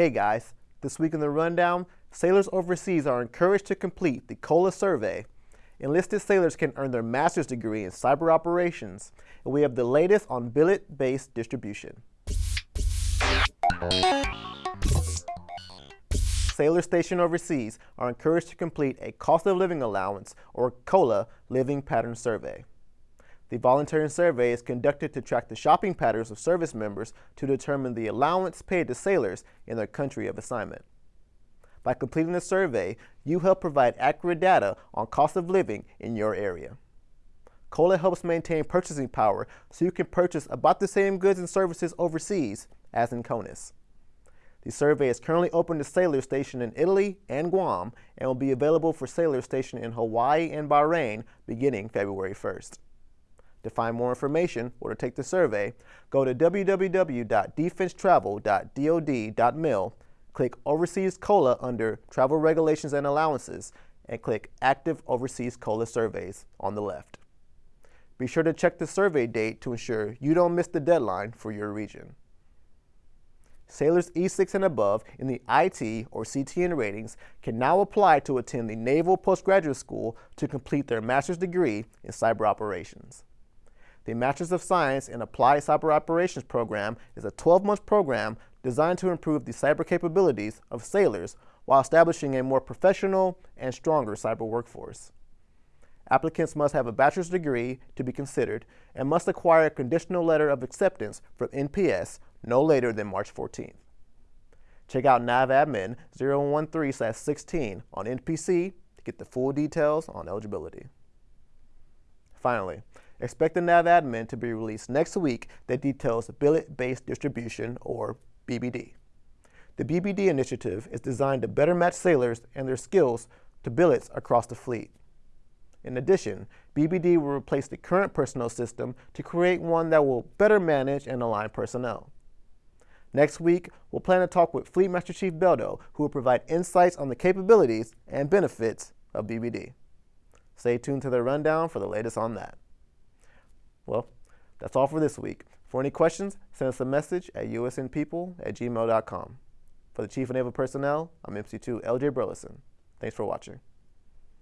Hey guys, this week in the rundown, sailors overseas are encouraged to complete the COLA survey. Enlisted sailors can earn their master's degree in cyber operations, and we have the latest on billet-based distribution. Sailors stationed overseas are encouraged to complete a cost of living allowance or COLA living pattern survey. The voluntary survey is conducted to track the shopping patterns of service members to determine the allowance paid to sailors in their country of assignment. By completing the survey, you help provide accurate data on cost of living in your area. COLA helps maintain purchasing power so you can purchase about the same goods and services overseas as in CONUS. The survey is currently open to sailors stationed in Italy and Guam and will be available for sailors stationed in Hawaii and Bahrain beginning February 1st. To find more information or to take the survey, go to www.defensetravel.dod.mil, click Overseas COLA under Travel Regulations and Allowances, and click Active Overseas COLA Surveys on the left. Be sure to check the survey date to ensure you don't miss the deadline for your region. Sailors E6 and above in the IT or CTN ratings can now apply to attend the Naval Postgraduate School to complete their master's degree in cyber operations. The Master's of Science in Applied Cyber Operations program is a 12-month program designed to improve the cyber capabilities of sailors while establishing a more professional and stronger cyber workforce. Applicants must have a bachelor's degree to be considered and must acquire a conditional letter of acceptance from NPS no later than March 14th. Check out NAVADMIN 013-16 on NPC to get the full details on eligibility. Finally, expect the NAVADMIN to be released next week that details billet-based distribution, or BBD. The BBD initiative is designed to better match sailors and their skills to billets across the fleet. In addition, BBD will replace the current personnel system to create one that will better manage and align personnel. Next week, we'll plan to talk with Fleet Master Chief Beldo, who will provide insights on the capabilities and benefits of BBD. Stay tuned to the rundown for the latest on that. Well, that's all for this week. For any questions, send us a message at usnpeople at gmail.com. For the Chief of Naval Personnel, I'm MC2 LJ Burleson. Thanks for watching.